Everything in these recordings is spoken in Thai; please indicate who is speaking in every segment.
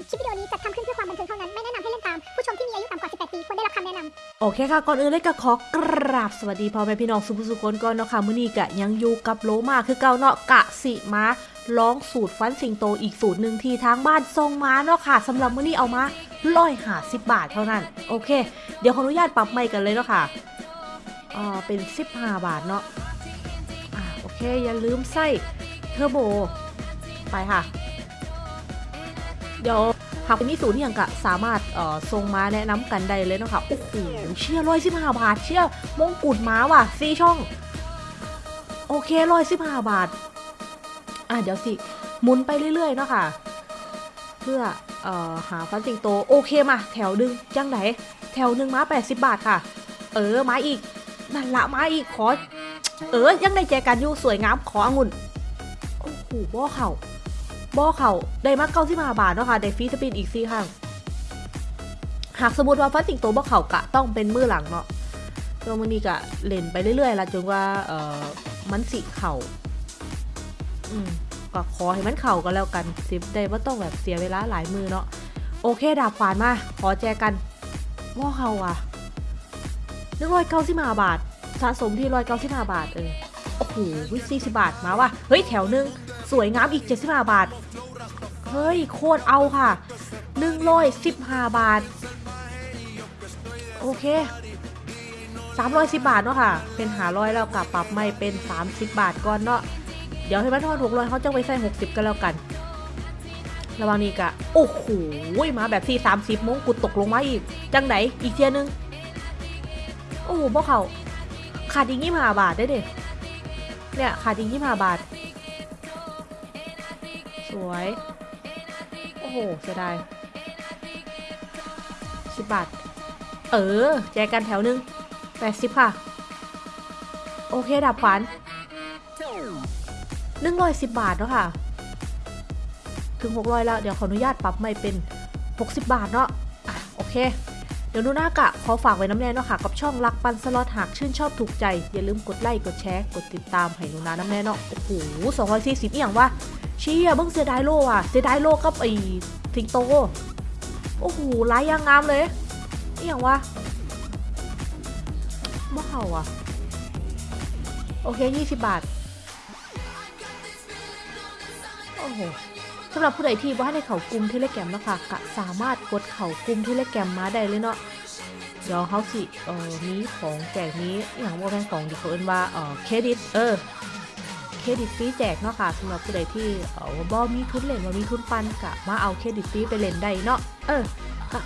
Speaker 1: ญคลิปวิดีโอนี้จัดทำขึ้นเพื่อความบันเทิงเท่านั้น ไม่แนะนำให้เล่นตาม ผู้ชมที่มีอายุต่ำกว่า 18 ปี ควรได้รับคำแนะนำ
Speaker 2: โอเคค่ะ ก่อนอื่นเลยก็ขอกราบสวัสดีพ่อแม่พี่น้องสุภสุคนก่อนเนาะค่ะมื้อนี้กะยังอยู่กับโลมาคือเก่าเนาะกะสิมาลองสูตรฟันสิงโตอีกสูตรหนึ่งที่ทางบ้านส่งมาเนาะค่ะสำหรับมื้อนี้เอามาร้อยหาสิบบาทเท่านั้น โอเค เดี๋ยวขออนุญาตปรับใหม่กันเลยเนาะค่ะอ่าเป็น 15 บาทเนาะอ่าโอเคอย่าลืมใส่เทอร์โบไปค่ะ เดี๋ยวหากมีศูนย์อหย่างกะสามารถเอ่อส่งมาแนะนำกันได้เลยนะคะโอ้โหเชี่ยร้อยสิบห้าบาท เชี่ยมงกุฎม้าว่ะสี่ช่อง โอเคร้อยสิบห้าบาท อะเดี๋ยวสิหมุนไปเรื่อยๆเนาะค่ะ เพื่อเอ่อหาฟันสิงโต โอเคมา แถวดึงจังไหน แถวหนึ่งม้าแปดสิบบาทค่ะ เออมาอีกนั่นละมาอีกขอ เออยังได้แจกันอยู่สวยงามขอองุ่นโอ้โหบ่อเข่า บ่อเขาได้มาเก้าสิบห้าบาทเนาะค่ะได้ฟรีสปินอีกสี่ครั้งหากสมมติว่าฟันสิงโตบ่เขากะต้องเป็นมือหลังเนาะตัวมันนี้กะเล่นไปเรื่อยๆละจนว่าเออมันสิเข่าอืมก็ขอให้มันเข่าก็แล้วกันสิได้ว่าต้องแบบเสียเวลาหลายมือเนาะโอเคดาบขวานมาขอแจกันบ่อเขาอะหนึ่งร้อยเก้าสิบห้าบาท สะสมที่ร้อยเก้าสิบห้าบาทเออโอ้โหสี่สิบบาทมาว่ะเฮ้ยแถวหนึง สวยงามอีก 75 บาท เฮ้ย โคตรเอาค่ะ115บาท โอเค 310 บาทเนาะค่ะ เป็นหาร้อยแล้วกับปรับไม่เป็น 30 บาทก่อนเนาะเดี๋ยวให้มันทอด600เขาจะไปใส่ 60 กันแล้วกัน ระว่างนี้กะ โอ้โหมาแบบที่ 30มงกุฎตกลงมาอีก จังไหนอีกเทียนึง โอ้โหพวกเขาขาดอีก25บาทได้เด็เนี่ยขาดอีก25บาท วย โอ้โหเสียดายสิบบาท เออ แจกกันแถวหนึงแปดสิบค่ะ โอเคดับขวานหนึ่งร้อยสิบบาทเนาะค่ะ ถึงหกร้อยแล้ว เดี๋ยวขออนุญาตปรับไม่เป็นหกสิบบาทเนาะอะโอเคเดี๋ยวนูน่ากะขอฝากไว้น้ำแน่เนาะค่ะกับช่องรักปันสล็อตหากชื่นชอบถูกใจ อย่าลืมกดไลค์กดแชร์กดติดตามให้นูนาน้ำแน่เนาะโอ้โหสองร้อยสี่สิบอย่างวะ ชี่ยเบิ่งเสียดายโลอะเสียดายโลกับไอ้สิงโต โอ้โหลายยางงามเลยนี่อย่างวะบ้าอะ โอเค 20 บาท โอ้โหสำหรับผู้ใดที่ว่าในเขากลุ่มเทเลแกรมนะคะก็สามารถกดเขากลุ่มเทเลแกรมมาได้เลยเนาะเดี๋ยวเขาสิเอ่อมีของแจกนี้อย่างว่าแม่นของดีเขาเอิ้นว่าเอ่อเครดิตเออ รดิตฟรีแจกเนาะค่ะสำหรับผู้ใดที่เออว่าบ่มีทุนเล่นว่ามีทุนปันกะมาเอาเครดิตฟรีไปเล่นได้เนาะเออ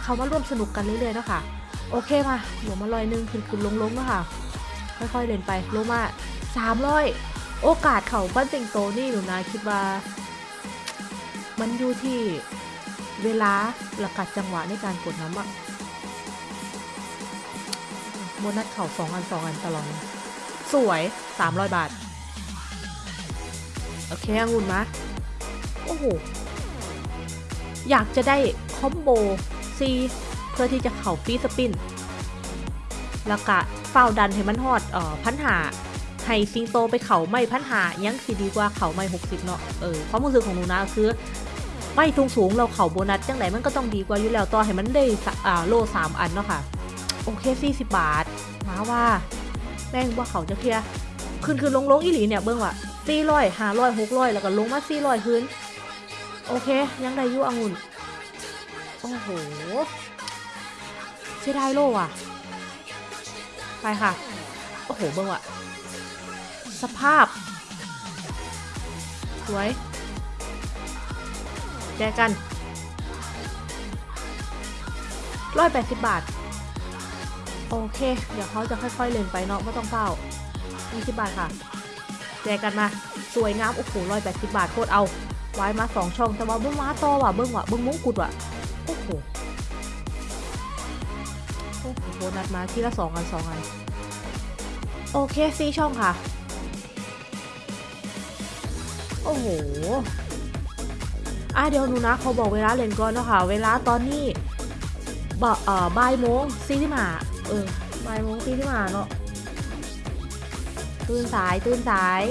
Speaker 2: เขามาร่วมสนุกกันเรื่อยๆเนาะค่ะ โอเคมาหัวมาลอยหนึงขึ้นขึ้นลงลงๆเนาะค่ะ ค่อยๆเล่นไปลงมาสามร้อยโอกาสเขาปั้นติงโตนี่หนูนะคิดว่า มันอยู่ที่เวลาและกัดจังหวะในการกดน้ำอะโบนัสเข่าสองอันสองอันตลอดสวยสามร้อยบาท โอเคองุ่นมา โอ้โห อยากจะได้คอมโบซีเพื่อที่จะเข่าฟรีสปิน แล้วก็เฝ้าดันให้มันฮอดเอ่อพันหาให้ซิงโตไปเข่าไม่พันหายังสิดีกว่าเข่าไม่หกสิบเนาะ เออความรู้สึกของหนูนะคือ ไม่สูงสูงเราเข่าโบนัสจังไหนมันก็ต้องดีกว่าอยู่แล้วต่อให้มันได้อ่าโลสามอันเนาะค่ะ โอเคสี่สิบบาทมาว่าแม่งว่าเขาจะเคลียร์ขึ้นขึ้นลงลงอีหลีเนี่ยเบิ้งว่ะ สี่ร้อยห้าร้อยหกร้อยแล้วก็ลงมาสี่ร้อยคืนโอเค ยังได้ยู่องุ่น โอ้โหเสียดายโลอะ ไปค่ะ โอ้โห เบิ่งว่ะ สภาพ สวย แจกันร้อยแปดสิบบาท โอเค เดี๋ยวเขาจะค่อยๆเล่นไปเนาะไม่ต้องเฝ้ายี่สิบบาทค่ะ แจกกันมา สวยงาม โอ้โหร้อยแปดสิบบาทโคตรเอาไว้มาสองช่อง แต่ว่าเบิ้งมาต่อว่ะเบิ้งว่ะเบิ้งมงกุฎว่ะ โอ้โห โอ้โหโบนัสมาทีละสองอันสองอัน โอเคซีช่องค่ะ โอ้โหอะเดี๋ยวหนูนะเขาบอกเวลาเล่นก่อนเนาะค่ะ เวลาตอนนี้บ่เอ่อบ่ายโมงซีที่มาเออบ่ายโมงซีที่มาเนาะ ตื่นสายตื่นสาย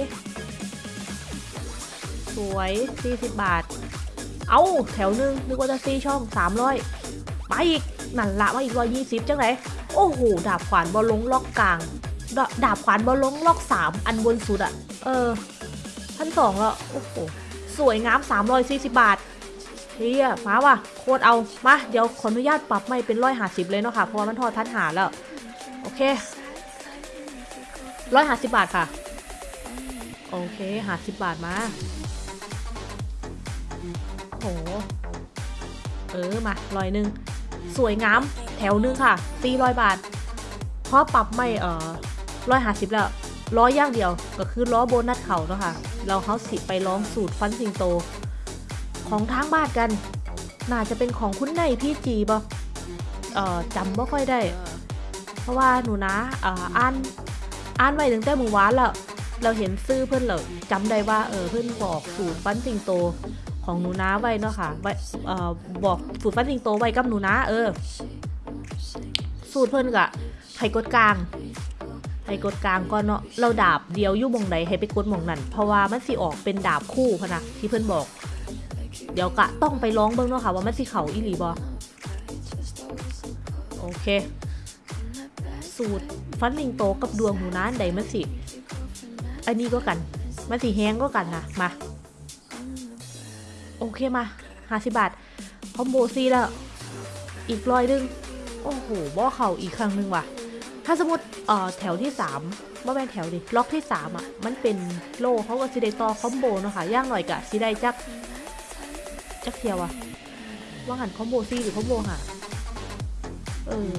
Speaker 2: สวย 40 บาท เอาแถวหนึงนึกว่าจะซีช่องสามร้อยไปอีกนั่นละมาอีกร้อยยี่สิบจังไหนโอ้โห ดาบขวานบอลลงล็อกกลาง ดาดาบขวานบอลลงล็อกสามอันบนสุดอะเออพันสองล้วโอ้โห สวยงามสามร้อยสี่สิบบาทเฮียมาว่ะโคตรเอามาเดี๋ยวขออนุญาตปรับไม่เป็นร้อยห้าสิบเลยเนาะค่ะ เพราะว่ามันทอดทัดหาแล้ว โอเค ร้อยห้าสิบบาทค่ะ โอเคห้าสิบบาทมา โห เออ มาร้อยหนึ่ง สวยงาม แถวหนึ่งค่ะสี่ร้อยบาท เพราะปรับไม่เออร้อยห้าสิบแล้ว ล้อย่างเดียว ก็คือล้อโบนัสเขาเนาะค่ะ เราเขาสิไปร้องสูตรฟันสิงโต ของทางบ้านกัน น่าจะเป็นของคุณในพี่จีบ่เอ่อจำบ่ค่อยได้ เพราะว่าหนูนะอ่ออ่าน อ่านไว้ตั้งแต่เมื่อวานแล้วเราเห็นซื้อเพื่อนเราจำได้ว่าเออเพื่อนบอกสูตรฟันสิงโตของหนูนาไว้เนาะค่ะไว้เอ่อบอกสูตรฟันสิงโตไว้กับหนูนาเออ สูตรเพิ่อนกะให้กดกลางให้กดกลางก่อนเนาะเราดาบเดียวยู่มงใดให้ไปกดมองนั้นเพราะว่ามันสิออกเป็นดาบคู่พะนะที่เพิ่อนบอก เดี๋ยวกะต้องไปร้องเบิ่งเนาะค่ะว่ามันสิเขาอีหลีบ่โอเค สูตรฟันสิงโตกับดวงหนูนาอันใดมันสิ อันนี้ก็กัน มันสีแห้งก็กันนะมา โอเคมาห้าสิบบาท คอมโบซีแล้ว อีกร้อยนึง โอ้โหบ่อเข่าอีกครั้งหนึ่งว่ะ ถ้าสมมติเอ่อแถวที่สามบ่แม่นแถวดิล็อกที่สามอะ มันเป็นโลเขาก็สิได้ต่อคอมโบเนาะค่ะย่างหน่อยกะสิได้จักจักเทียวอะว่าหันคอมโบซีหรือคอมโบหาเออ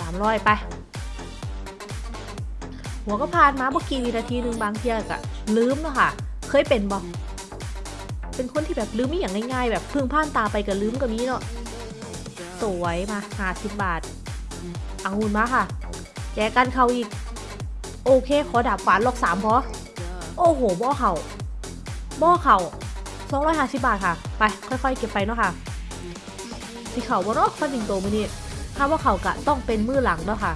Speaker 2: สามร้อยไป หัวก็ผ่านมาเมื่อกี้วินาทีหนึ่งบางเทียกะลืมเนาะค่ะ เคยเป็นบ่เป็นคนที่แบบลืมไม่อย่างง่ายๆ แบบพึ่งผ่านตาไปกับลืมกับนี้เนาะสวยมาห้าสิบบาทเอาหุ่นมาค่ะ แจกันเขาอีก โอเค ขอดาบขวานลอกสามพอโอ้โหบ่อเข่าบ่อเข่าสองร้อยห้าสิบบาทค่ะ ไป ค่อยๆ เก็บไปเนาะค่ะสีเข่าบ่เนาะฟันสิงโตมือนี่ถ้าว่าเข่ากะต้องเป็นมือหลังเนาะค่ะ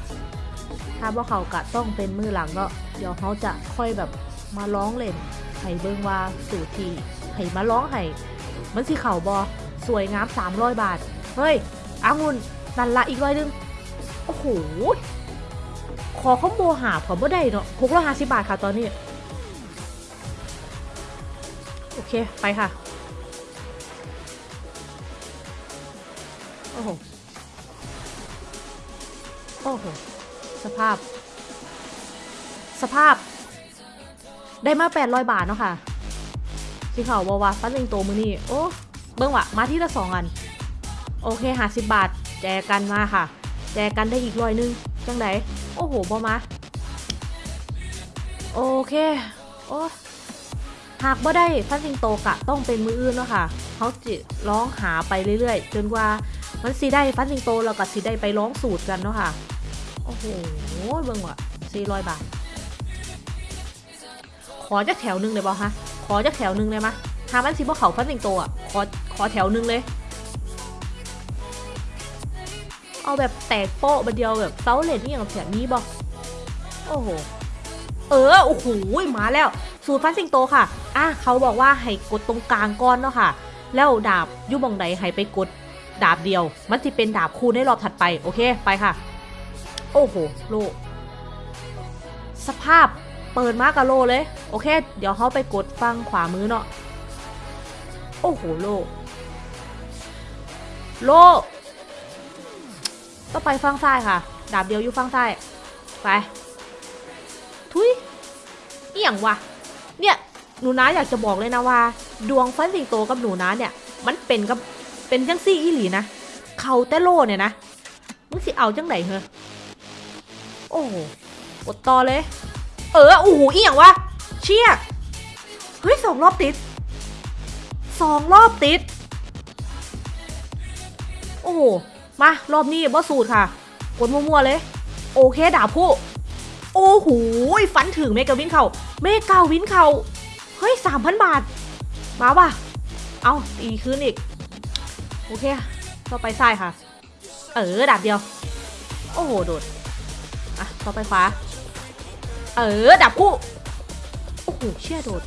Speaker 2: ถ้าว่าเขากะต้องเป็นมือหลังเนาะเดี๋ยวเขาจะค่อยแบบมาร้องเล่นให้เบิ่งว่าสูตรที่ให้มาร้องให้มันสิเข่าบอสวยงาม300 บาท เฮ้ยอางุนนันละอีกร้อยนึง โอ้โห ขอคอมโบหาผมบ่ได้เนาะหกร้อยห้าสิบบาทค่ะตอนนี้ โอเค ไปค่ะ โอ้โห โอ้โห สภาพ สภาพ ได้มา 800 บาทเนาะค่ะสีขาววาวาฟันสิงโตมือนี่โอ้เบิ้งวะมาที่ละสองอัน โอเคหาสิบบาท แจกันมาค่ะ แจกันได้อีกร้อยนึง จังไดโอ้โหบอมา โอเค โอ้หากบ่ได้ฟันสิงโตกะต้องเป็นมืออื่นเนาะค่ะเขาจิร้องหาไปเรื่อยๆ จนกว่ามันสีได้ฟันสิงโตเราก็สีได้ไปร้องสูตรกันเนาะค่ะ โอ้โหเบิ่งว่ะสี่ร้อยบาท ขอจากแถวหนึ่งเลยบ่ฮะ ขอจากแถวหนึ่งเลยมะหามันสิบ่เขาฟันสิงโตอะ ขอ ขอแถวหนึ่งเลย เอาแบบแตกโป๊ะบันเดียวแบบเซาเลนนี่อย่างแบบนี้บ่โอ้โห เออ โอ้โห มาแล้ว สูตรฟันสิงโตค่ะ อะ เขาบอกว่าให้กดตรงกลางก้อนเนาะค่ะ แล้วดาบยุบองใดให้ไปกดดาบเดียว มันจะเป็นดาบคูณในรอบถัดไป โอเค ไปค่ะ โอ้โห โล สภาพเปิดมากกับโลเลย โอเค เดี๋ยวเขาไปกดฟังขวามือเนาะ โอ้โห โล โล ต้องไปฟังซ้ายค่ะ ดาบเดียวอยู่ฟังซ้าย ไป ทุยเอี่ยงวะ เนี่ยหนูน้าอยากจะบอกเลยนะว่า ดวงฟันสิงโตกับหนูน้าเนี่ย มันเป็นกับเป็นจังซี่อีหลีนะ เขาแต่โลเนี่ยนะมึงสิเอาจังไหนเหรอ โอ้โหกดต่อเลย เออโอ้โหอีหยังวะ เชี่ยเฮ้ยสองรอบติดสองรอบติด โอ้โหมารอบนี้บอสูตรค่ะ กดมั่วๆเลย โอเคดาบผู้ โอ้โหฟันถึงเมกาวินเขาเมกาวินเขาเฮ้ยสามพันบาท มาว่ะ เอาตีคืนอีก โอเค ต่อไปซ้ายค่ะ เออดาบเดียว โอ้โห โดด อะต่อไปขวา เออ ดับคู่ โอ้โห เชี่ยโดด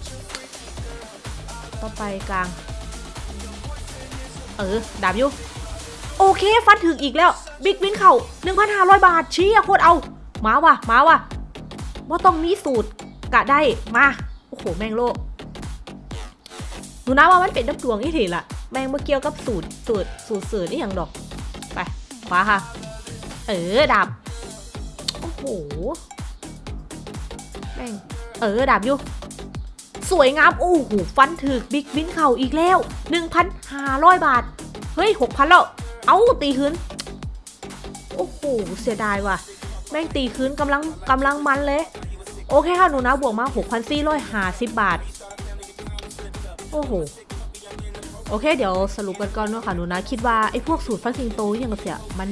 Speaker 2: ต่อไปกลาง เออดาบอยู่ โอเค ฟันถึงอีกแล้ว บิ๊กวินเข่า1,500 บาทชี้อะโคตรเอา มาว่ะ มาว่ะว่าต้องมีสูตรกะได้ มา โอ้โห แมงโลหนูนะว่ามันเป็นน้ำดวงอีทีละแมงมาเกี่ยวกับสูตรสูตรสูตรสื่อนี่อย่างดอก ไปขวาค่ะ เออดาบ หแม่งเออดาบอยู่ สวยงาม โอ้โหฟันถึกบิ๊กวินเข่าอีกแล้ว 1,500 บาท เฮ้ย 6,000 แล้ว เอาตีคืนโอ้โหเสียดายว่ะ แม่งตีคืนกำลังกำลังมันเลย โอเคค่ะหนูนะบวกมา 6,450 บาท โอ้โหโอเค เดี๋ยวสรุปกันก่อนเนาะค่ะหนูนะ คิดว่าไอ้พวกสูตรฟันสิงโตอย่างเสียมัน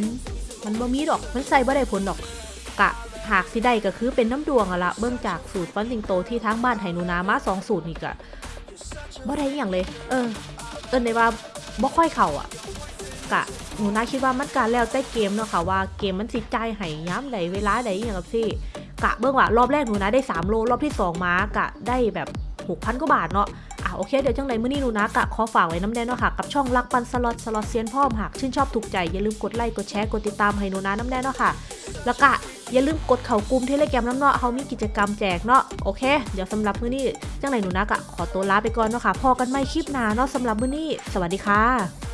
Speaker 2: มันบ่มีดอก มันใส่บ่ได้ผลดอก กะหากสิได้ก็คือเป็นน้ำดวงอะละเบื้องจากสูตรฟันสิงโตที่ทั้งบ้านไหหนูนามาสองสูตรนี่กะบ่ได้อย่างเลย เออ เอินในว่าบ่ค่อยเข่าอะกะหนูนาคิดว่ามันการแล้วแต่เกมเนาะค่ะว่าเกมมันสิใจายให้ย้ำใดเวลาใดอย่างกับซี่กะเบื้องว่ารอบแรกหนูนาได้ 3 โล รอบที่ 2 มากะได้แบบ6,000กว่าบาทเนาะอะโอเค เดี๋ยวจังไรมื้อนี้หนูนะกะขอฝากไว้น้ำแน่เนาะค่ะ กับช่องรักปันสล็อตสล็อตเซียนพ่อมหากชื่นชอบถูกใจอย่าลืมกดไลค์กดแชร์กดติดตามให้หนูนะน้ำแน่เนาะค่ะ แล้วก็ อย่าลืมกดเข่ากลุ่มเทเลแกรมน้ำเนาะเขามีกิจกรรมแจกเนาะโอเค เดี๋ยวสำหรับมื้อนี้จังไรหนูนักอะขอตัวลาไปก่อนเนาะค่ะพอกันไม่คลิปหน้าเนาะสำหรับมื้อนี้ สวัสดีค่ะ